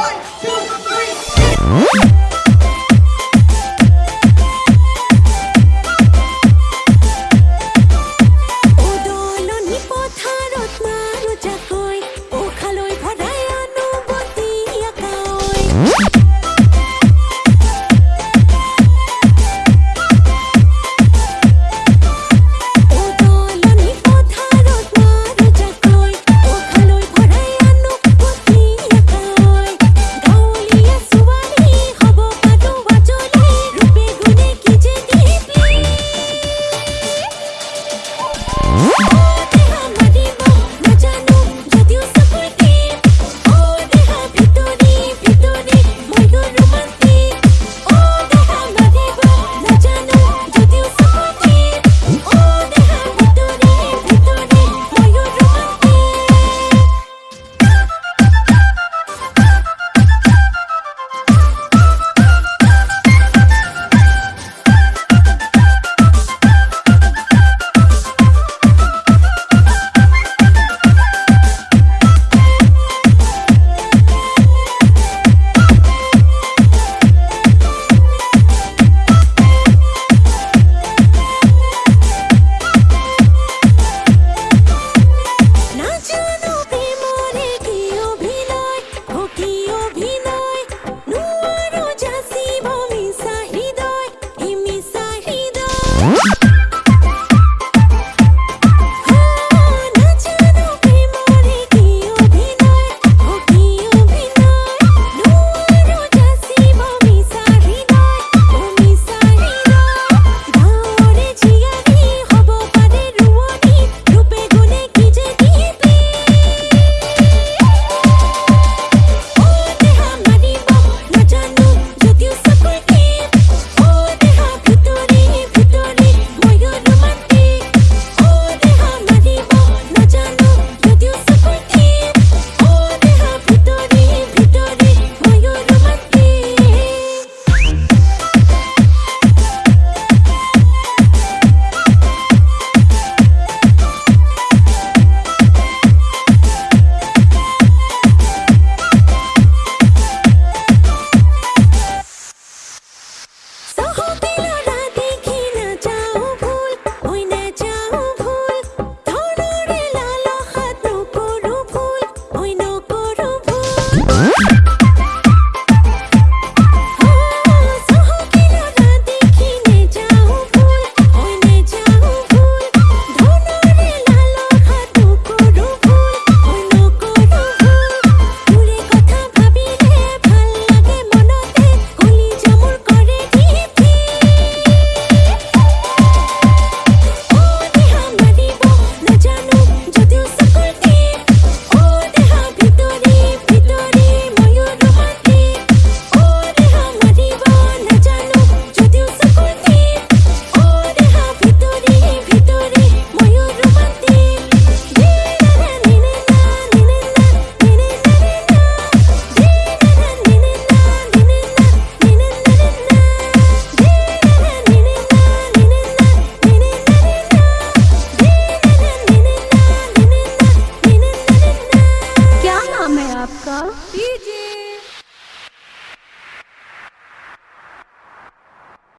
fight Woo! Иди!